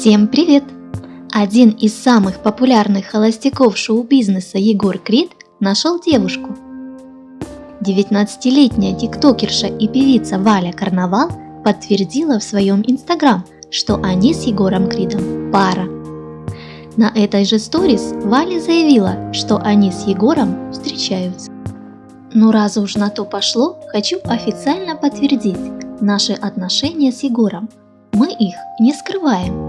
Всем привет! Один из самых популярных холостяков шоу-бизнеса Егор Крид нашел девушку. 19-летняя тиктокерша и певица Валя Карнавал подтвердила в своем инстаграм, что они с Егором Кридом пара. На этой же сторис Валя заявила, что они с Егором встречаются. Ну раз уж на то пошло, хочу официально подтвердить наши отношения с Егором. Мы их не скрываем.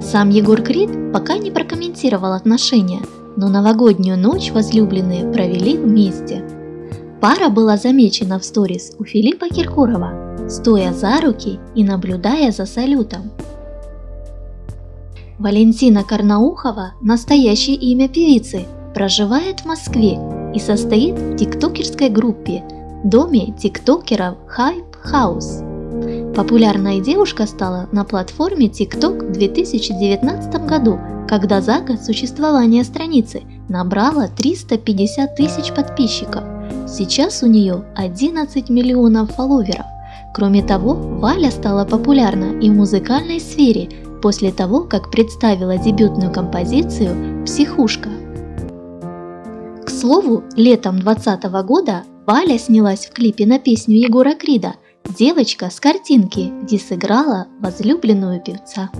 Сам Егор Крид пока не прокомментировал отношения, но новогоднюю ночь возлюбленные провели вместе. Пара была замечена в сторис у Филиппа Киркорова, стоя за руки и наблюдая за салютом. Валентина Карнаухова, настоящее имя певицы, проживает в Москве и состоит в тиктокерской группе Доме тиктокеров Hype House. Популярная девушка стала на платформе TikTok в 2019 году, когда за год существования страницы набрала 350 тысяч подписчиков. Сейчас у нее 11 миллионов фолловеров. Кроме того, Валя стала популярна и в музыкальной сфере после того, как представила дебютную композицию «Психушка». К слову, летом 2020 года Валя снялась в клипе на песню Егора Крида «Девочка с картинки», где сыграла возлюбленную певца.